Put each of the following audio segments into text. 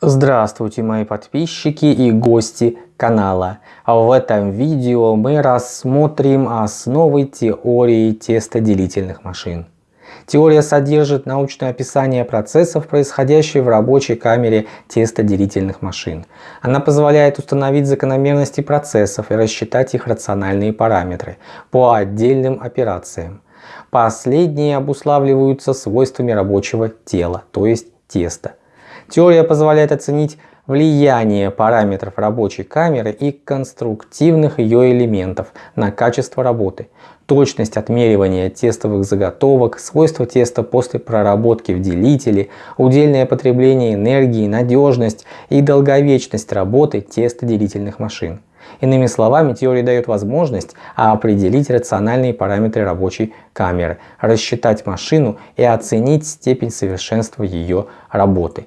Здравствуйте мои подписчики и гости канала. В этом видео мы рассмотрим основы теории тестоделительных машин. Теория содержит научное описание процессов, происходящих в рабочей камере тестоделительных машин. Она позволяет установить закономерности процессов и рассчитать их рациональные параметры по отдельным операциям. Последние обуславливаются свойствами рабочего тела, то есть теста. Теория позволяет оценить влияние параметров рабочей камеры и конструктивных ее элементов на качество работы, точность отмеривания тестовых заготовок, свойства теста после проработки в делителе, удельное потребление энергии, надежность и долговечность работы тестоделительных машин. Иными словами, теория дает возможность определить рациональные параметры рабочей камеры, рассчитать машину и оценить степень совершенства ее работы.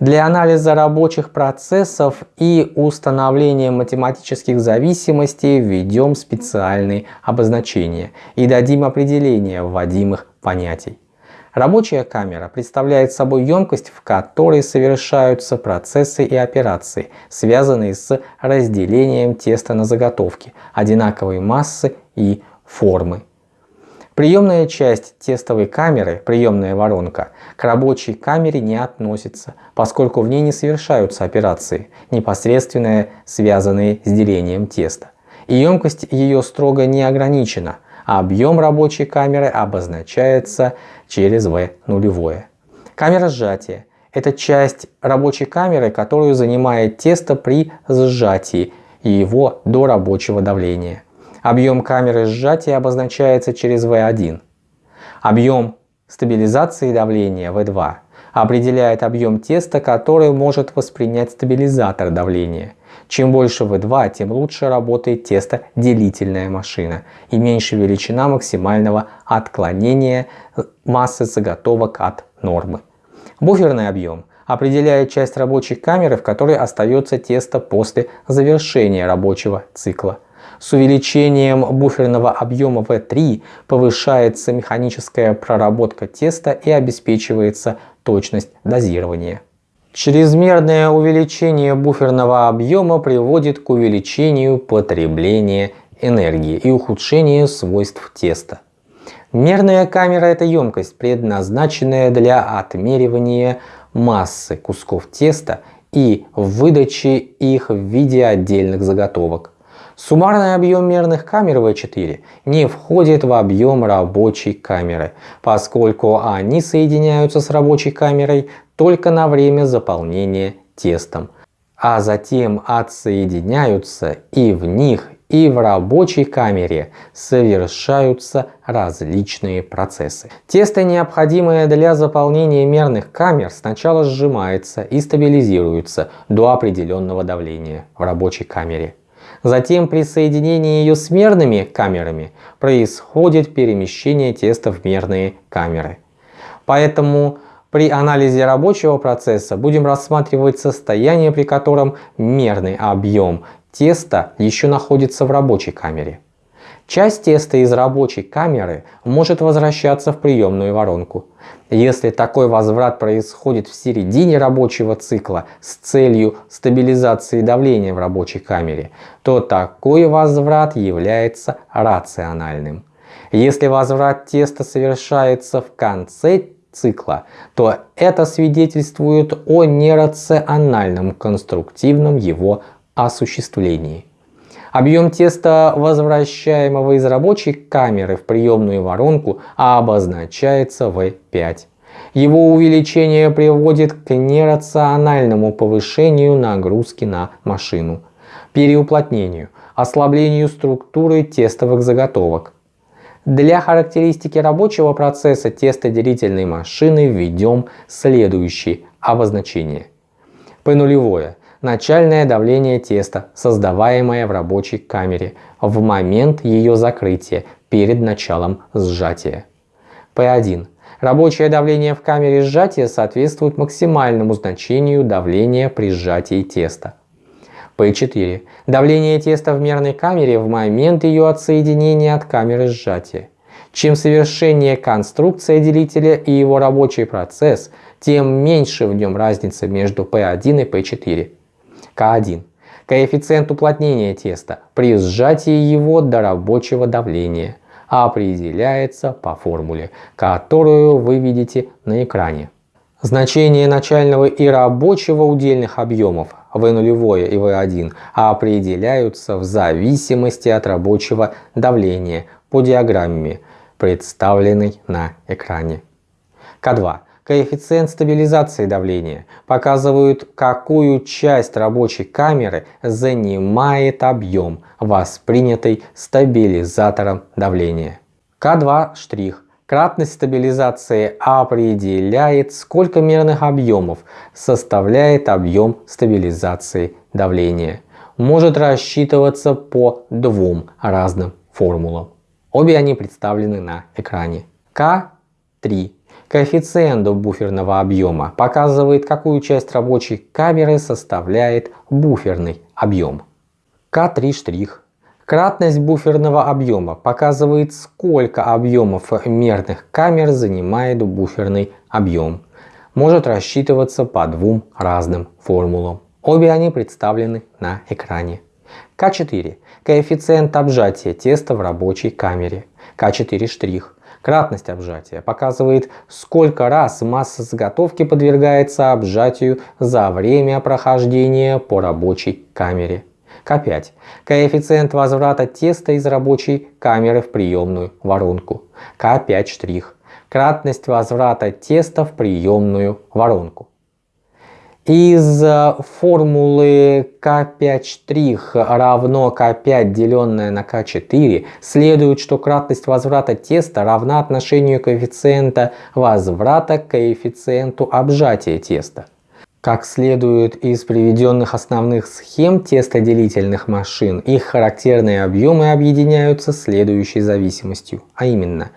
Для анализа рабочих процессов и установления математических зависимостей введем специальные обозначения и дадим определение вводимых понятий. Рабочая камера представляет собой емкость, в которой совершаются процессы и операции, связанные с разделением теста на заготовки, одинаковой массы и формы. Приемная часть тестовой камеры, приемная воронка, к рабочей камере не относится, поскольку в ней не совершаются операции, непосредственно связанные с делением теста. И емкость ее строго не ограничена, а объем рабочей камеры обозначается через V нулевое. Камера сжатия – это часть рабочей камеры, которую занимает тесто при сжатии его до рабочего давления. Объем камеры сжатия обозначается через V1. Объем стабилизации давления V2 определяет объем теста, который может воспринять стабилизатор давления. Чем больше V2, тем лучше работает тестоделительная машина и меньше величина максимального отклонения массы заготовок от нормы. Буферный объем определяет часть рабочей камеры, в которой остается тесто после завершения рабочего цикла. С увеличением буферного объема V3 повышается механическая проработка теста и обеспечивается точность дозирования. Чрезмерное увеличение буферного объема приводит к увеличению потребления энергии и ухудшению свойств теста. Мерная камера – это емкость, предназначенная для отмеривания массы кусков теста и выдачи их в виде отдельных заготовок. Суммарный объем мерных камер V4 не входит в объем рабочей камеры, поскольку они соединяются с рабочей камерой только на время заполнения тестом, а затем отсоединяются и в них и в рабочей камере совершаются различные процессы. Тесто, необходимое для заполнения мерных камер, сначала сжимается и стабилизируется до определенного давления в рабочей камере. Затем при соединении ее с мерными камерами происходит перемещение теста в мерные камеры. Поэтому при анализе рабочего процесса будем рассматривать состояние, при котором мерный объем теста еще находится в рабочей камере. Часть теста из рабочей камеры может возвращаться в приемную воронку. Если такой возврат происходит в середине рабочего цикла с целью стабилизации давления в рабочей камере, то такой возврат является рациональным. Если возврат теста совершается в конце цикла, то это свидетельствует о нерациональном конструктивном его осуществлении. Объем теста, возвращаемого из рабочей камеры в приемную воронку, обозначается V5. Его увеличение приводит к нерациональному повышению нагрузки на машину, переуплотнению, ослаблению структуры тестовых заготовок. Для характеристики рабочего процесса тестоделительной машины введем следующие обозначения. P нулевое начальное давление теста, создаваемое в рабочей камере в момент ее закрытия перед началом сжатия. P1. Рабочее давление в камере сжатия соответствует максимальному значению давления при сжатии теста. P4. Давление теста в мерной камере в момент ее отсоединения от камеры сжатия. Чем совершеннее конструкция делителя и его рабочий процесс, тем меньше в нем разница между P1 и P4. К1. Коэффициент уплотнения теста при сжатии его до рабочего давления определяется по формуле, которую вы видите на экране. Значение начального и рабочего удельных объемов V0 и V1 определяются в зависимости от рабочего давления по диаграмме, представленной на экране. К2. Коэффициент стабилизации давления показывает, какую часть рабочей камеры занимает объем, воспринятый стабилизатором давления. К2 штрих Кратность стабилизации определяет, сколько мерных объемов составляет объем стабилизации давления. Может рассчитываться по двум разным формулам. Обе они представлены на экране. К3. Коэффициент буферного объема показывает, какую часть рабочей камеры составляет буферный объем. К3 штрих Кратность буферного объема показывает, сколько объемов мерных камер занимает буферный объем. Может рассчитываться по двум разным формулам. Обе они представлены на экране. К4. Коэффициент обжатия теста в рабочей камере. К4 штрих. Кратность обжатия показывает, сколько раз масса заготовки подвергается обжатию за время прохождения по рабочей камере. К5. Коэффициент возврата теста из рабочей камеры в приемную воронку. К5 штрих. Кратность возврата теста в приемную воронку. Из э, формулы К5 штрих равно К5 деленное на К4 следует, что кратность возврата теста равна отношению коэффициента возврата к коэффициенту обжатия теста. Как следует из приведенных основных схем тестоделительных машин, их характерные объемы объединяются следующей зависимостью, а именно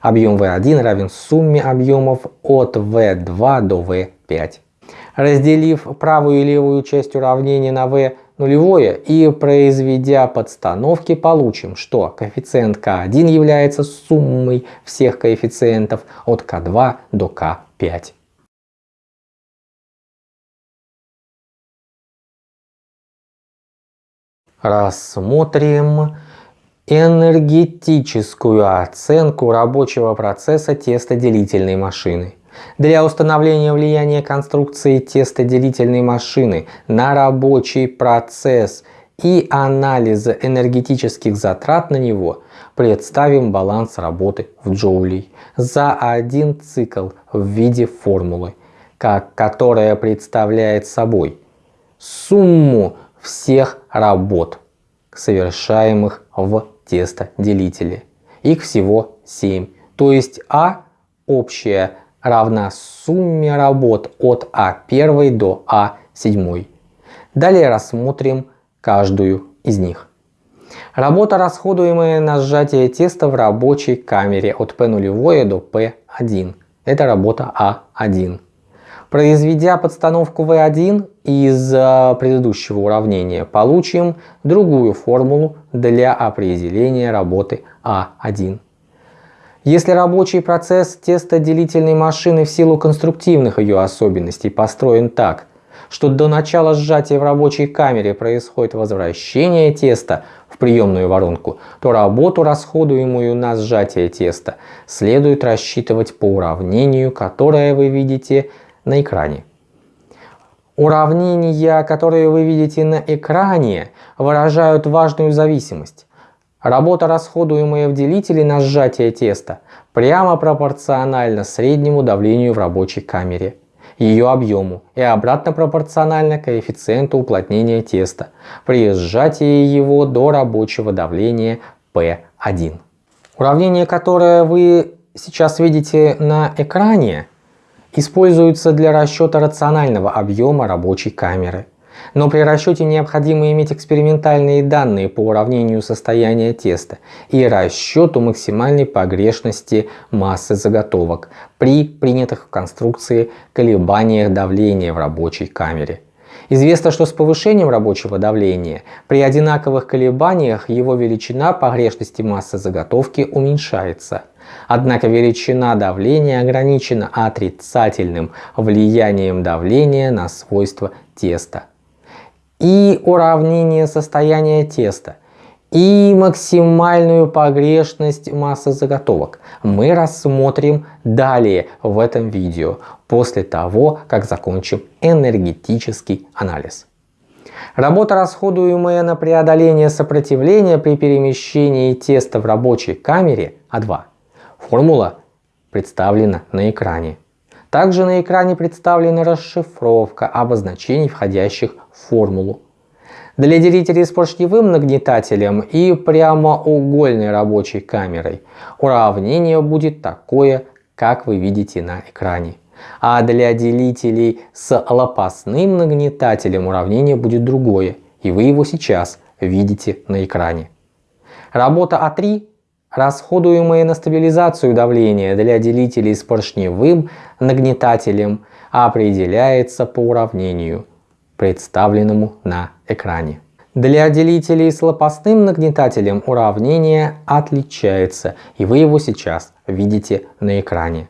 объем V1 равен сумме объемов от V2 до V5. Разделив правую и левую часть уравнения на V нулевое и произведя подстановки, получим, что коэффициент К1 является суммой всех коэффициентов от К2 до К5. рассмотрим энергетическую оценку рабочего процесса тестоделительной машины. Для установления влияния конструкции тестоделительной машины на рабочий процесс и анализа энергетических затрат на него представим баланс работы в джоулей за один цикл в виде формулы, как, которая представляет собой сумму всех работ, совершаемых в тестоделителе. Их всего 7. То есть А общая равна сумме работ от А1 до А7. Далее рассмотрим каждую из них. Работа, расходуемая на сжатие теста в рабочей камере от P0 до P1. Это работа А1. Произведя подстановку V1 из предыдущего уравнения, получим другую формулу для определения работы А1. Если рабочий процесс тестоделительной машины в силу конструктивных ее особенностей построен так, что до начала сжатия в рабочей камере происходит возвращение теста в приемную воронку, то работу, расходуемую на сжатие теста, следует рассчитывать по уравнению, которое вы видите на экране. Уравнения, которые вы видите на экране, выражают важную зависимость. Работа, расходуемая в делителе на сжатие теста, прямо пропорциональна среднему давлению в рабочей камере, ее объему и обратно пропорциональна коэффициенту уплотнения теста при сжатии его до рабочего давления P1. Уравнение, которое вы сейчас видите на экране, используются для расчета рационального объема рабочей камеры. Но при расчете необходимо иметь экспериментальные данные по уравнению состояния теста и расчету максимальной погрешности массы заготовок при принятых в конструкции колебаниях давления в рабочей камере. Известно, что с повышением рабочего давления при одинаковых колебаниях его величина погрешности массы заготовки уменьшается. Однако величина давления ограничена отрицательным влиянием давления на свойства теста. И уравнение состояния теста и максимальную погрешность массы заготовок мы рассмотрим далее в этом видео, после того, как закончим энергетический анализ. Работа, расходуемая на преодоление сопротивления при перемещении теста в рабочей камере А2. Формула представлена на экране. Также на экране представлена расшифровка обозначений, входящих в формулу. Для делителей с поршневым нагнетателем и прямоугольной рабочей камерой уравнение будет такое, как вы видите на экране. А для делителей с лопастным нагнетателем уравнение будет другое, и вы его сейчас видите на экране. Работа А3, расходуемая на стабилизацию давления для делителей с поршневым нагнетателем, определяется по уравнению, представленному на экране. Для делителей с лопастным нагнетателем уравнение отличается, и вы его сейчас видите на экране.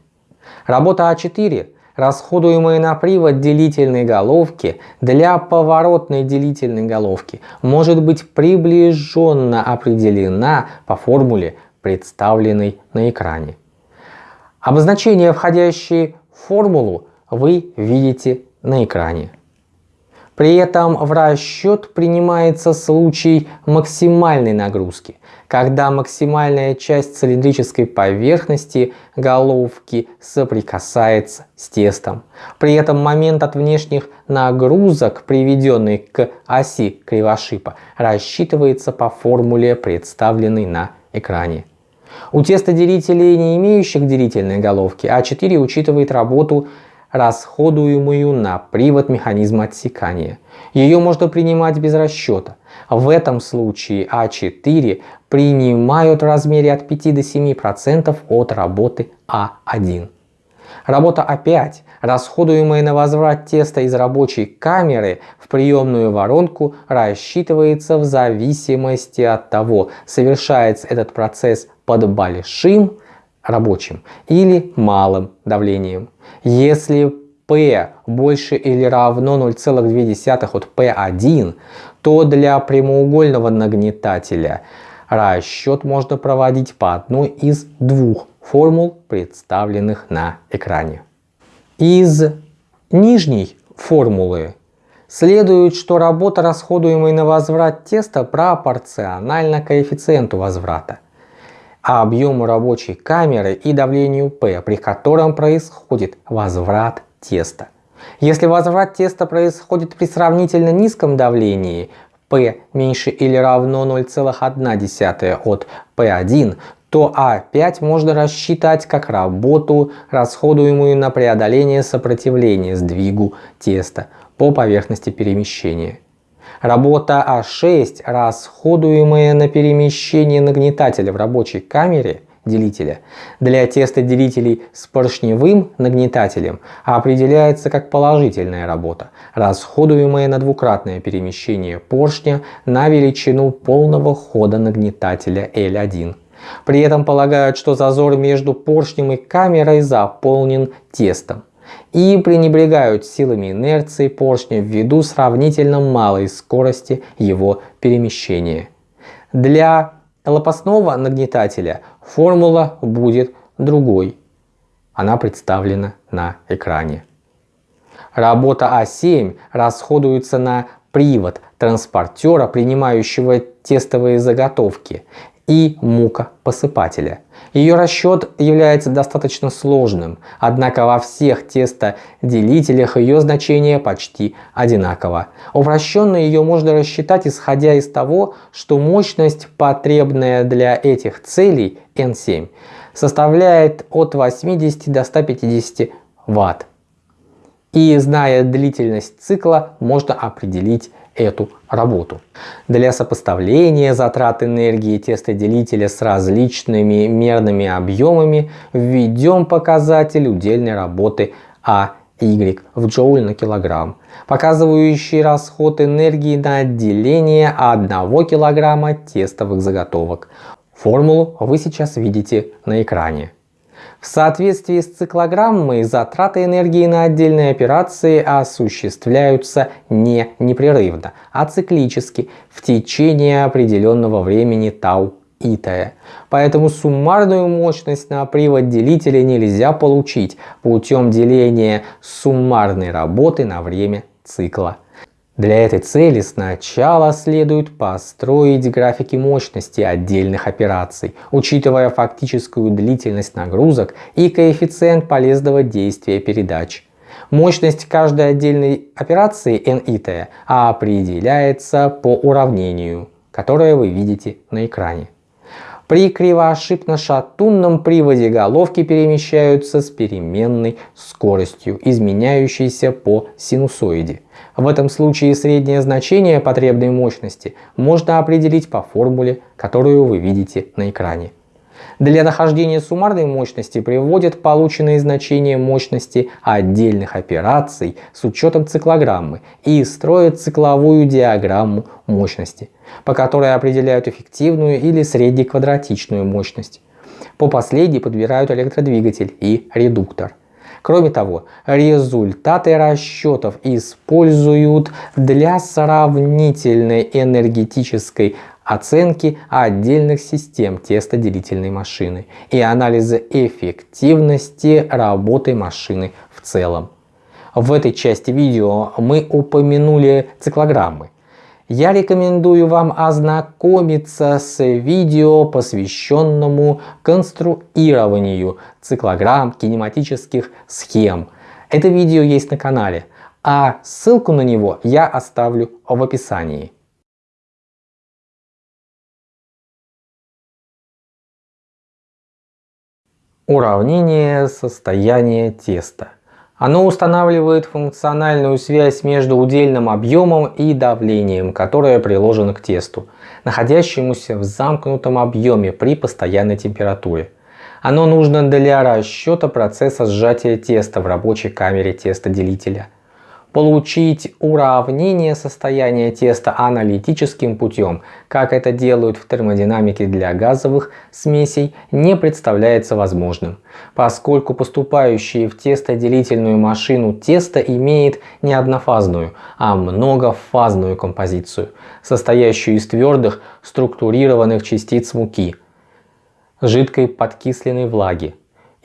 Работа А4, расходуемая на привод делительной головки для поворотной делительной головки, может быть приближенно определена по формуле, представленной на экране. Обозначения, входящие в формулу, вы видите на экране. При этом в расчет принимается случай максимальной нагрузки, когда максимальная часть цилиндрической поверхности головки соприкасается с тестом. При этом момент от внешних нагрузок, приведенный к оси кривошипа, рассчитывается по формуле, представленной на экране. У тестоделителей, не имеющих делительной головки, А4 учитывает работу расходуемую на привод механизма отсекания. Ее можно принимать без расчета. В этом случае А4 принимают в размере от 5 до 7% от работы А1. Работа А5, расходуемая на возврат теста из рабочей камеры в приемную воронку, рассчитывается в зависимости от того, совершается этот процесс под большим рабочим или малым давлением. Если P больше или равно 0,2 от P1, то для прямоугольного нагнетателя расчет можно проводить по одной из двух формул, представленных на экране. Из нижней формулы следует, что работа, расходуемая на возврат теста, пропорциональна коэффициенту возврата объему рабочей камеры и давлению P, при котором происходит возврат теста. Если возврат теста происходит при сравнительно низком давлении P меньше или равно 0,1 от P1, то А5 можно рассчитать как работу, расходуемую на преодоление сопротивления сдвигу теста по поверхности перемещения. Работа А6, расходуемая на перемещение нагнетателя в рабочей камере делителя, для тестоделителей с поршневым нагнетателем определяется как положительная работа, расходуемая на двукратное перемещение поршня на величину полного хода нагнетателя L1. При этом полагают, что зазор между поршнем и камерой заполнен тестом и пренебрегают силами инерции поршня ввиду сравнительно малой скорости его перемещения. Для лопастного нагнетателя формула будет другой. Она представлена на экране. Работа А7 расходуется на привод транспортера, принимающего тестовые заготовки, и мука посыпателя. Ее расчет является достаточно сложным, однако во всех тестоделителях ее значение почти одинаково. Упрощенно ее можно рассчитать исходя из того, что мощность, потребная для этих целей N7, составляет от 80 до 150 Вт. И зная длительность цикла, можно определить эту работу. Для сопоставления затрат энергии тестоделителя с различными мерными объемами введем показатель удельной работы А в джоуль на килограмм, показывающий расход энергии на отделение 1 килограмма тестовых заготовок. Формулу вы сейчас видите на экране. В соответствии с циклограммой затраты энергии на отдельные операции осуществляются не непрерывно, а циклически в течение определенного времени тау и т. Поэтому суммарную мощность на привод делителя нельзя получить путем деления суммарной работы на время цикла. Для этой цели сначала следует построить графики мощности отдельных операций, учитывая фактическую длительность нагрузок и коэффициент полезного действия передач. Мощность каждой отдельной операции NIT определяется по уравнению, которое вы видите на экране. При кривоошибно-шатунном приводе головки перемещаются с переменной скоростью, изменяющейся по синусоиде. В этом случае среднее значение потребной мощности можно определить по формуле, которую вы видите на экране. Для нахождения суммарной мощности приводят полученные значения мощности отдельных операций с учетом циклограммы и строят цикловую диаграмму мощности, по которой определяют эффективную или среднеквадратичную мощность. По последней подбирают электродвигатель и редуктор – Кроме того, результаты расчетов используют для сравнительной энергетической оценки отдельных систем тестоделительной машины и анализа эффективности работы машины в целом. В этой части видео мы упомянули циклограммы я рекомендую вам ознакомиться с видео, посвященному конструированию циклограмм кинематических схем. Это видео есть на канале, а ссылку на него я оставлю в описании. Уравнение состояния теста. Оно устанавливает функциональную связь между удельным объемом и давлением, которое приложено к тесту, находящемуся в замкнутом объеме при постоянной температуре. Оно нужно для расчета процесса сжатия теста в рабочей камере тестоделителя получить уравнение состояния теста аналитическим путем, как это делают в термодинамике для газовых смесей, не представляется возможным, поскольку поступающее в тестоделительную машину тесто имеет не однофазную, а многофазную композицию, состоящую из твердых структурированных частиц муки, жидкой подкисленной влаги,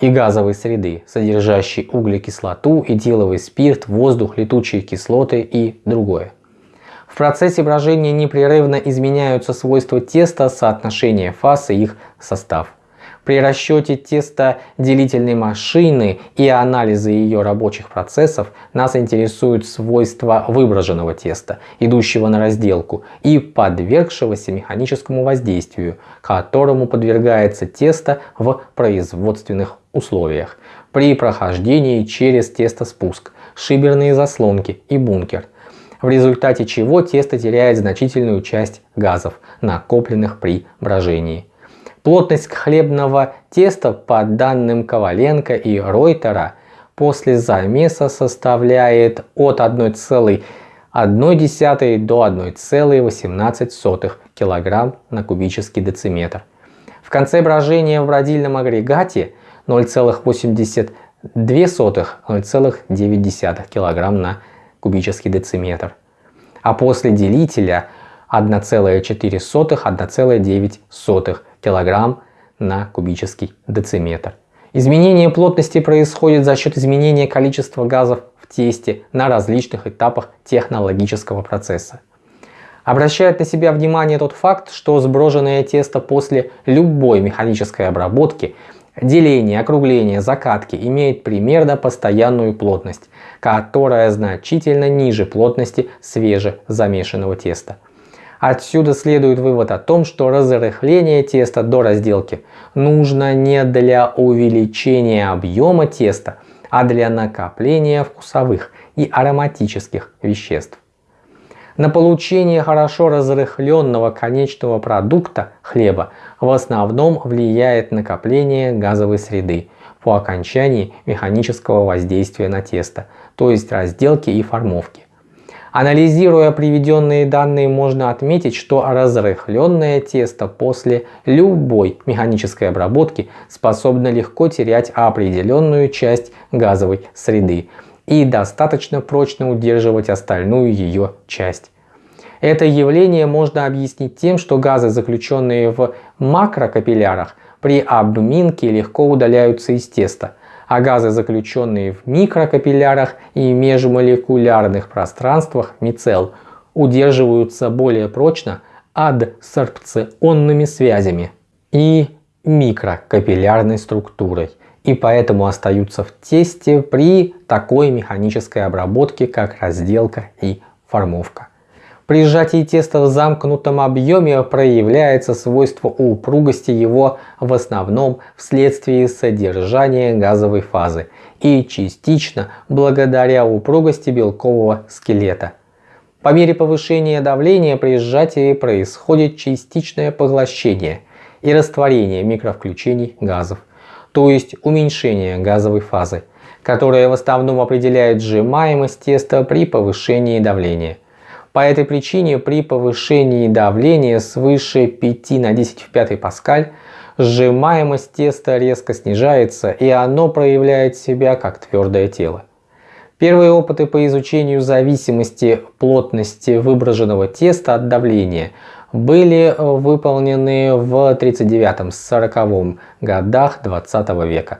и газовой среды, содержащей углекислоту, этиловый спирт, воздух, летучие кислоты и другое. В процессе брожения непрерывно изменяются свойства теста, соотношение фаз и их состав. При расчете теста делительной машины и анализе ее рабочих процессов нас интересуют свойства выброженного теста, идущего на разделку, и подвергшегося механическому воздействию, которому подвергается тесто в производственных условиях при прохождении через тестоспуск, шиберные заслонки и бункер, в результате чего тесто теряет значительную часть газов, накопленных при брожении. Плотность хлебного теста по данным Коваленко и Ройтера после замеса составляет от 1,1 до 1,18 кг на кубический дециметр. В конце брожения в родильном агрегате 0,82-0,9 кг на кубический дециметр, а после делителя 1,4-1,9 кг на кубический дециметр. Изменение плотности происходит за счет изменения количества газов в тесте на различных этапах технологического процесса. Обращает на себя внимание тот факт, что сброженное тесто после любой механической обработки Деление, округление, закатки имеет примерно постоянную плотность, которая значительно ниже плотности свежезамешанного теста. Отсюда следует вывод о том, что разрыхление теста до разделки нужно не для увеличения объема теста, а для накопления вкусовых и ароматических веществ. На получение хорошо разрыхленного конечного продукта хлеба в основном влияет накопление газовой среды по окончании механического воздействия на тесто, то есть разделки и формовки. Анализируя приведенные данные, можно отметить, что разрыхленное тесто после любой механической обработки способно легко терять определенную часть газовой среды и достаточно прочно удерживать остальную ее часть. Это явление можно объяснить тем, что газы, заключенные в макрокапиллярах, при обминке легко удаляются из теста, а газы, заключенные в микрокапиллярах и межмолекулярных пространствах мицел, удерживаются более прочно адсорбционными связями и микрокапиллярной структурой и поэтому остаются в тесте при такой механической обработке, как разделка и формовка. При сжатии теста в замкнутом объеме проявляется свойство упругости его в основном вследствие содержания газовой фазы и частично благодаря упругости белкового скелета. По мере повышения давления при сжатии происходит частичное поглощение и растворение микровключений газов, то есть уменьшение газовой фазы, которая в основном определяет сжимаемость теста при повышении давления. По этой причине при повышении давления свыше 5 на 10 в 5 паскаль сжимаемость теста резко снижается и оно проявляет себя как твердое тело. Первые опыты по изучению зависимости плотности выброшенного теста от давления были выполнены в 39-40 годах 20 века.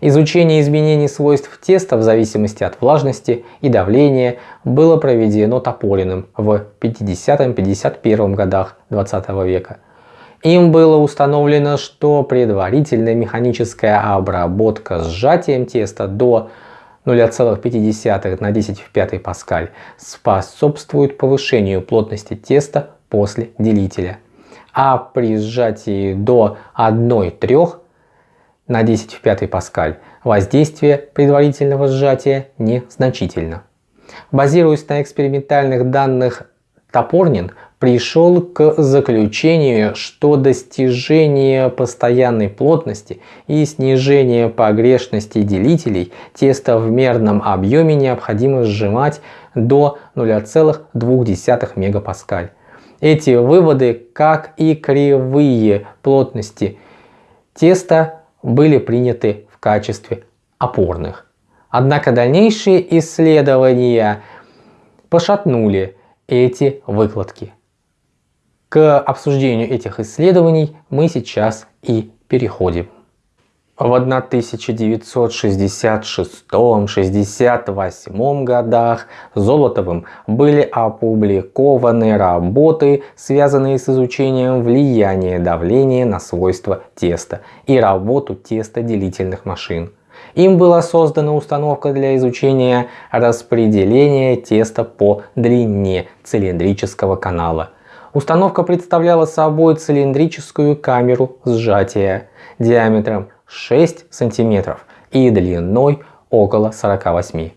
Изучение изменений свойств теста в зависимости от влажности и давления было проведено Тополиным в 50-51 годах 20 века. Им было установлено, что предварительная механическая обработка сжатием теста до 0,5 на 10 в 5 паскаль способствует повышению плотности теста после делителя. А при сжатии до 1,3 на 10 в 5 паскаль воздействие предварительного сжатия незначительно. Базируясь на экспериментальных данных Топорнин пришел к заключению, что достижение постоянной плотности и снижение погрешности делителей теста в мерном объеме необходимо сжимать до 0,2 мегапаскаль. Эти выводы, как и кривые плотности теста, были приняты в качестве опорных. Однако дальнейшие исследования пошатнули эти выкладки. К обсуждению этих исследований мы сейчас и переходим. В 1966-68 годах Золотовым были опубликованы работы, связанные с изучением влияния давления на свойства теста и работу тестоделительных машин. Им была создана установка для изучения распределения теста по длине цилиндрического канала. Установка представляла собой цилиндрическую камеру сжатия диаметром 6 см и длиной около 48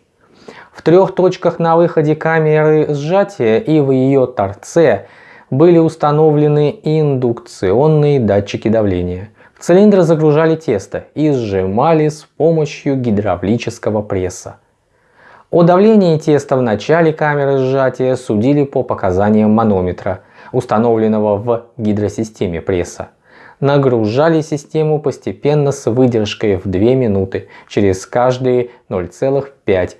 В трех точках на выходе камеры сжатия и в ее торце были установлены индукционные датчики давления. В цилиндр загружали тесто и сжимали с помощью гидравлического пресса. О давлении теста в начале камеры сжатия судили по показаниям манометра, установленного в гидросистеме пресса нагружали систему постепенно с выдержкой в 2 минуты через каждые 0,5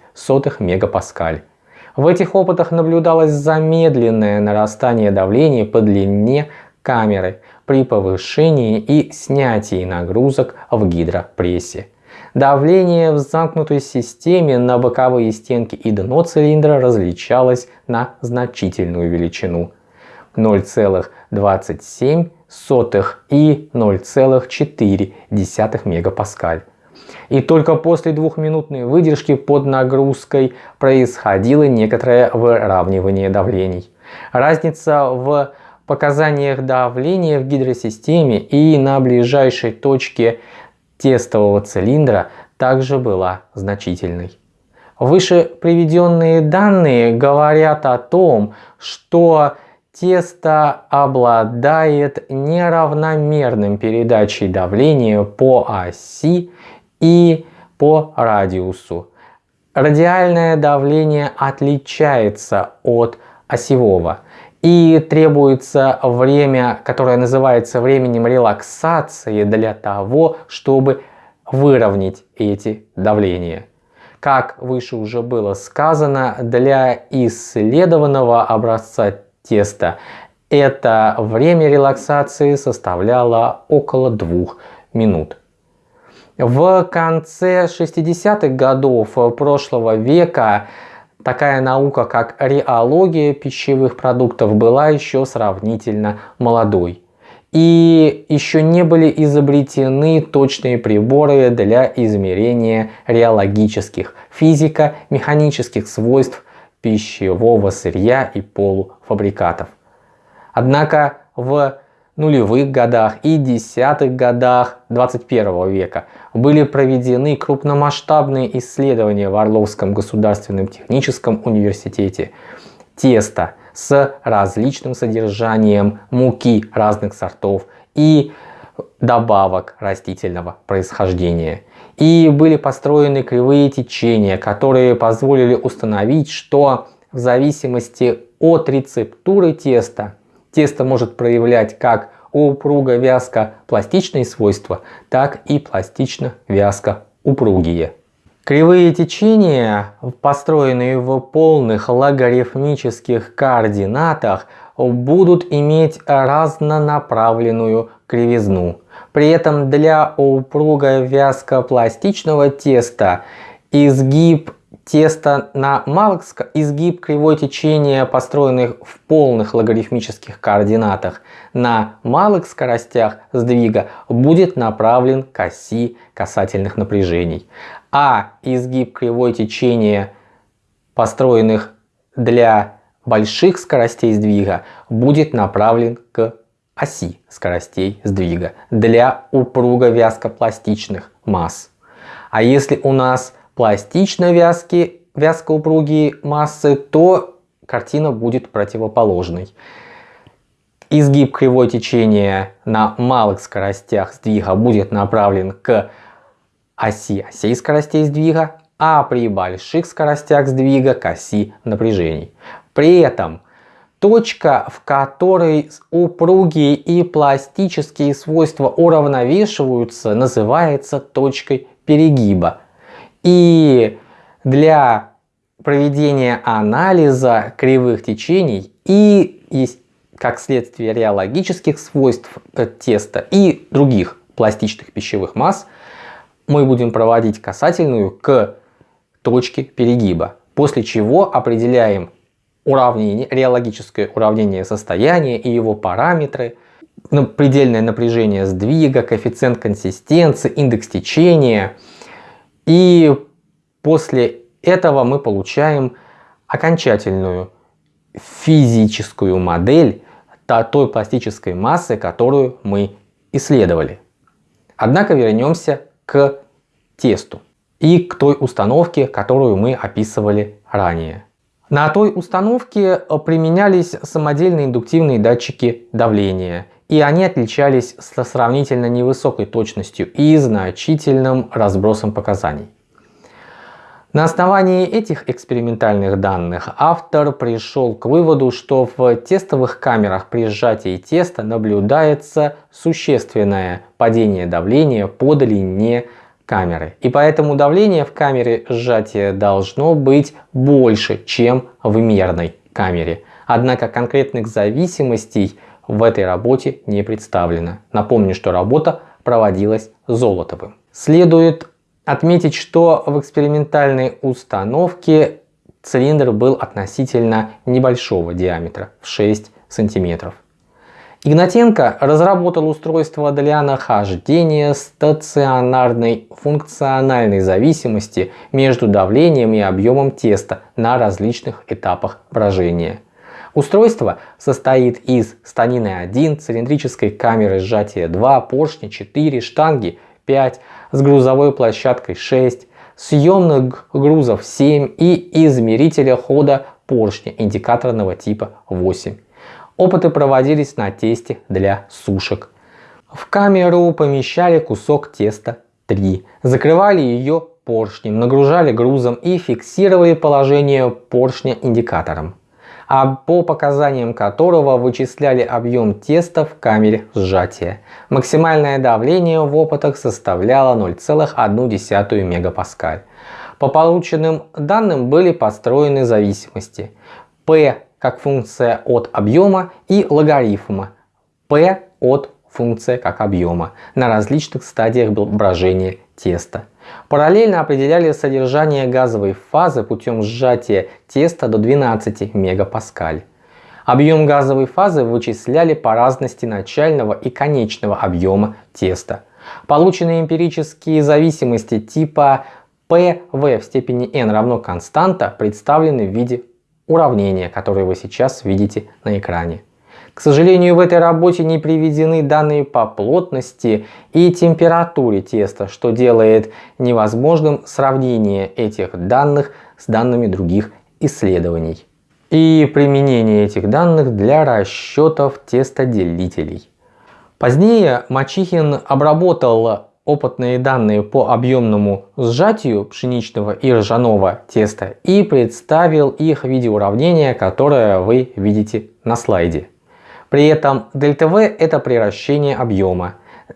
мегапаскаль. В этих опытах наблюдалось замедленное нарастание давления по длине камеры при повышении и снятии нагрузок в гидропрессе. Давление в замкнутой системе на боковые стенки и дно цилиндра различалось на значительную величину 0,27 сотых и 0,4 мегапаскаль. И только после двухминутной выдержки под нагрузкой происходило некоторое выравнивание давлений. Разница в показаниях давления в гидросистеме и на ближайшей точке тестового цилиндра также была значительной. Выше приведенные данные говорят о том, что Тесто обладает неравномерным передачей давления по оси и по радиусу. Радиальное давление отличается от осевого и требуется время, которое называется временем релаксации для того, чтобы выровнять эти давления. Как выше уже было сказано, для исследованного образца теста это время релаксации составляло около двух минут. В конце 60-х годов прошлого века такая наука, как реология пищевых продуктов, была еще сравнительно молодой. И еще не были изобретены точные приборы для измерения реологических, физико-механических свойств пищевого сырья и полуфабрикатов. Однако в нулевых годах и десятых годах 21 века были проведены крупномасштабные исследования в Орловском государственном техническом университете теста с различным содержанием муки разных сортов и добавок растительного происхождения. И были построены кривые течения, которые позволили установить, что в зависимости от рецептуры теста Тесто может проявлять как упруго-вязко-пластичные свойства, так и пластично-вязко-упругие. Кривые течения, построенные в полных логарифмических координатах, будут иметь разнонаправленную кривизну. При этом для упруго-вязко-пластичного теста изгиб Тесто на малых изгиб кривой течения, построенных в полных логарифмических координатах на малых скоростях сдвига, будет направлен к оси касательных напряжений. А изгиб кривой течения, построенных для больших скоростей сдвига, будет направлен к оси скоростей сдвига для упруго-вязкопластичных масс. А если у нас пластично вязкие, вязкоупругие массы, то картина будет противоположной. Изгиб кривой течения на малых скоростях сдвига будет направлен к оси осей скоростей сдвига, а при больших скоростях сдвига к оси напряжений. При этом точка, в которой упругие и пластические свойства уравновешиваются, называется точкой перегиба. И для проведения анализа кривых течений и как следствие реологических свойств теста и других пластичных пищевых масс мы будем проводить касательную к точке перегиба, после чего определяем уравнение, реологическое уравнение состояния и его параметры, предельное напряжение сдвига, коэффициент консистенции, индекс течения – и после этого мы получаем окончательную физическую модель той пластической массы, которую мы исследовали. Однако вернемся к тесту и к той установке, которую мы описывали ранее. На той установке применялись самодельные индуктивные датчики давления и они отличались со сравнительно невысокой точностью и значительным разбросом показаний. На основании этих экспериментальных данных автор пришел к выводу, что в тестовых камерах при сжатии теста наблюдается существенное падение давления по длине камеры. И поэтому давление в камере сжатия должно быть больше, чем в мерной камере. Однако конкретных зависимостей в этой работе не представлено. Напомню, что работа проводилась Золотовым. Следует отметить, что в экспериментальной установке цилиндр был относительно небольшого диаметра в 6 сантиметров. Игнатенко разработал устройство для нахождения стационарной функциональной зависимости между давлением и объемом теста на различных этапах брожения. Устройство состоит из станины 1, цилиндрической камеры сжатия 2, поршня 4, штанги 5, с грузовой площадкой 6, съемных грузов 7 и измерителя хода поршня индикаторного типа 8. Опыты проводились на тесте для сушек. В камеру помещали кусок теста 3. Закрывали ее поршнем, нагружали грузом и фиксировали положение поршня индикатором, а по показаниям которого вычисляли объем теста в камере сжатия. Максимальное давление в опытах составляло 0,1 мегапаскаль. По полученным данным были построены зависимости. P как функция от объема и логарифма P от функция как объема на различных стадиях брожения теста. Параллельно определяли содержание газовой фазы путем сжатия теста до 12 мегапаскаль. Объем газовой фазы вычисляли по разности начального и конечного объема теста. Полученные эмпирические зависимости типа PV в степени n равно константа представлены в виде уравнения, которое вы сейчас видите на экране. К сожалению, в этой работе не приведены данные по плотности и температуре теста, что делает невозможным сравнение этих данных с данными других исследований и применение этих данных для расчетов тестоделителей. Позднее Мачихин обработал опытные данные по объемному сжатию пшеничного и ржаного теста и представил их в виде уравнения, которое вы видите на слайде. При этом ΔV это приращение объема,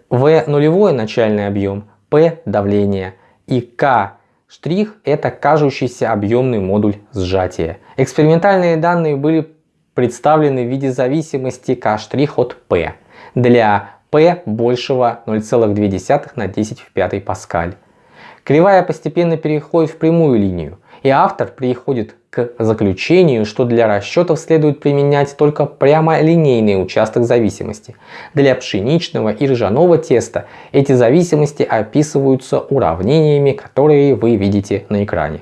V нулевой начальный объем, P давление и K штрих это кажущийся объемный модуль сжатия. Экспериментальные данные были представлены в виде зависимости K штрих от P для P большего 0,2 на 10 в 5 паскаль. Кривая постепенно переходит в прямую линию, и автор приходит к заключению, что для расчетов следует применять только прямолинейный участок зависимости. Для пшеничного и ржаного теста эти зависимости описываются уравнениями, которые вы видите на экране.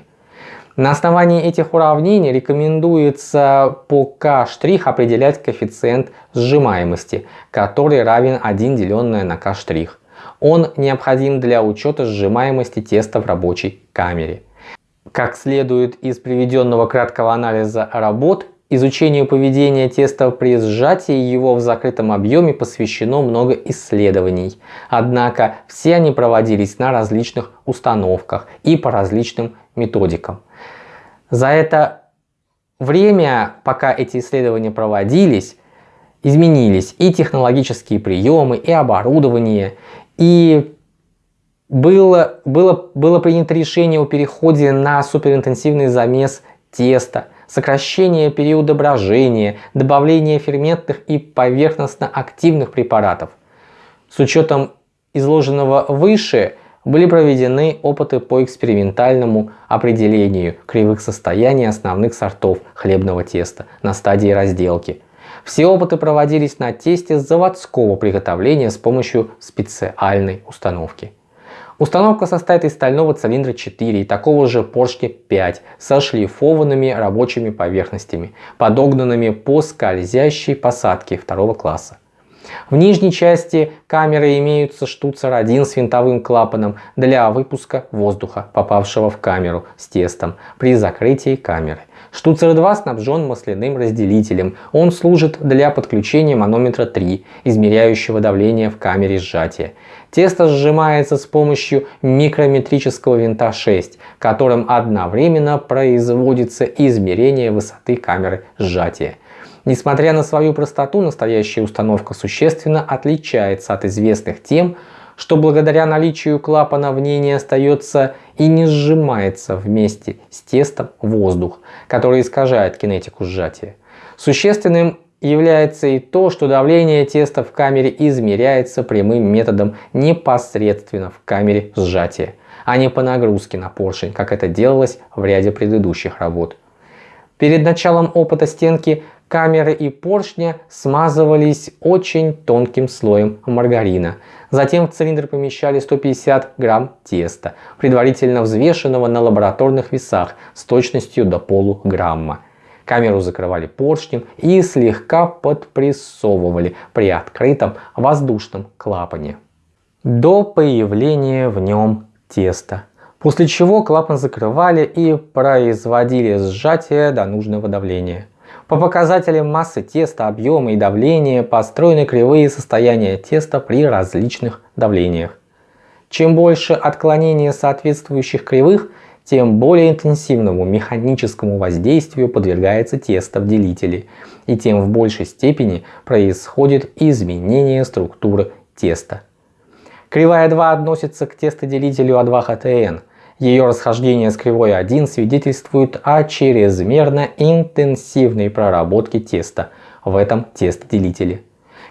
На основании этих уравнений рекомендуется по k' определять коэффициент сжимаемости, который равен 1 деленное на k'. Он необходим для учета сжимаемости теста в рабочей камере. Как следует из приведенного краткого анализа работ, изучению поведения теста при сжатии его в закрытом объеме посвящено много исследований. Однако все они проводились на различных установках и по различным методикам. За это время, пока эти исследования проводились, изменились и технологические приемы, и оборудование, и было, было, было принято решение о переходе на суперинтенсивный замес теста, сокращение периода брожения, добавление ферментных и поверхностно-активных препаратов. С учетом изложенного выше были проведены опыты по экспериментальному определению кривых состояний основных сортов хлебного теста на стадии разделки. Все опыты проводились на тесте заводского приготовления с помощью специальной установки. Установка состоит из стального цилиндра 4 и такого же поршня 5 со шлифованными рабочими поверхностями, подогнанными по скользящей посадке второго класса. В нижней части камеры имеются штуцер 1 с винтовым клапаном для выпуска воздуха, попавшего в камеру с тестом при закрытии камеры. Штуцер 2 снабжен масляным разделителем. Он служит для подключения манометра 3, измеряющего давление в камере сжатия. Тесто сжимается с помощью микрометрического винта 6, которым одновременно производится измерение высоты камеры сжатия. Несмотря на свою простоту, настоящая установка существенно отличается от известных тем, что благодаря наличию клапана в ней не остается и не сжимается вместе с тестом воздух, который искажает кинетику сжатия. Существенным является и то, что давление теста в камере измеряется прямым методом непосредственно в камере сжатия, а не по нагрузке на поршень, как это делалось в ряде предыдущих работ. Перед началом опыта стенки камеры и поршня смазывались очень тонким слоем маргарина. Затем в цилиндр помещали 150 грамм теста, предварительно взвешенного на лабораторных весах с точностью до полуграмма. Камеру закрывали поршнем и слегка подпрессовывали при открытом воздушном клапане до появления в нем теста. После чего клапан закрывали и производили сжатие до нужного давления. По показателям массы теста, объема и давления построены кривые состояния теста при различных давлениях. Чем больше отклонения соответствующих кривых, тем более интенсивному механическому воздействию подвергается тесто в делителе, и тем в большей степени происходит изменение структуры теста. Кривая 2 относится к тестоделителю А2ХТН. Ее расхождение с кривой 1 свидетельствует о чрезмерно интенсивной проработке теста в этом тестоделителе.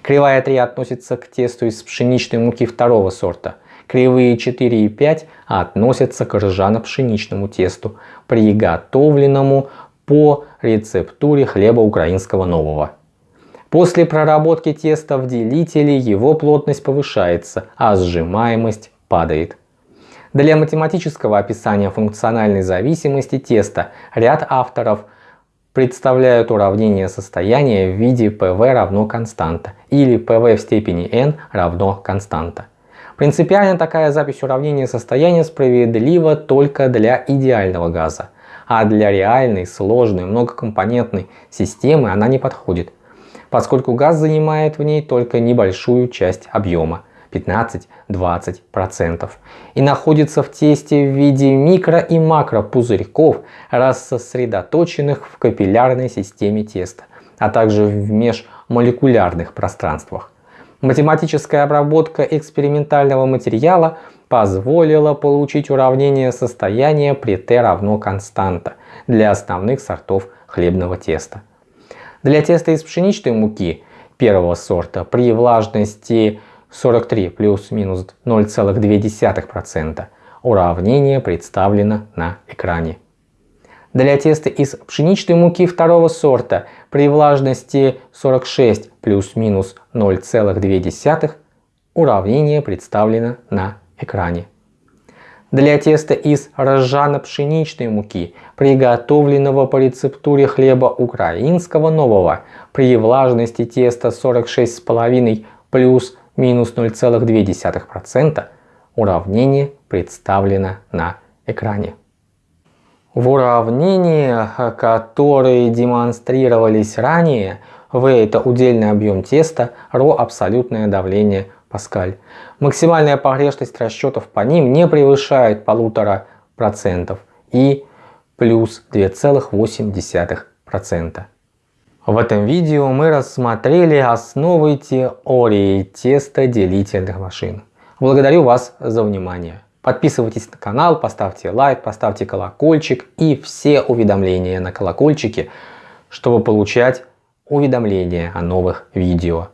Кривая 3 относится к тесту из пшеничной муки второго сорта. Кривые 4 и 5 относятся к ржано-пшеничному тесту, приготовленному по рецептуре хлеба украинского нового. После проработки теста в делителе его плотность повышается, а сжимаемость падает. Для математического описания функциональной зависимости теста ряд авторов представляют уравнение состояния в виде PV равно константа или PV в степени n равно константа. Принципиально такая запись уравнения состояния справедлива только для идеального газа, а для реальной, сложной, многокомпонентной системы она не подходит – поскольку газ занимает в ней только небольшую часть объема 15-20% и находится в тесте в виде микро и макро пузырьков, рассосредоточенных в капиллярной системе теста, а также в межмолекулярных пространствах. Математическая обработка экспериментального материала позволила получить уравнение состояния при t равно константа для основных сортов хлебного теста. Для теста из пшеничной муки первого сорта при влажности 43 плюс-минус 0,2% уравнение представлено на экране. Для теста из пшеничной муки второго сорта при влажности 46 плюс-минус 0,2 уравнение представлено на экране. Для теста из ржано-пшеничной муки, приготовленного по рецептуре хлеба украинского нового, при влажности теста 46,5 плюс минус 0,2%, уравнение представлено на экране. В уравнениях, которые демонстрировались ранее, V это удельный объем теста, ρ абсолютное давление Паскаль. Максимальная погрешность расчетов по ним не превышает полутора процентов и плюс 2,8%. В этом видео мы рассмотрели основы теории тестоделительных машин. Благодарю вас за внимание. Подписывайтесь на канал, поставьте лайк, поставьте колокольчик и все уведомления на колокольчике, чтобы получать уведомления о новых видео.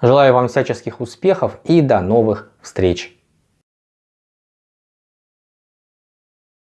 Желаю вам всяческих успехов и до новых встреч!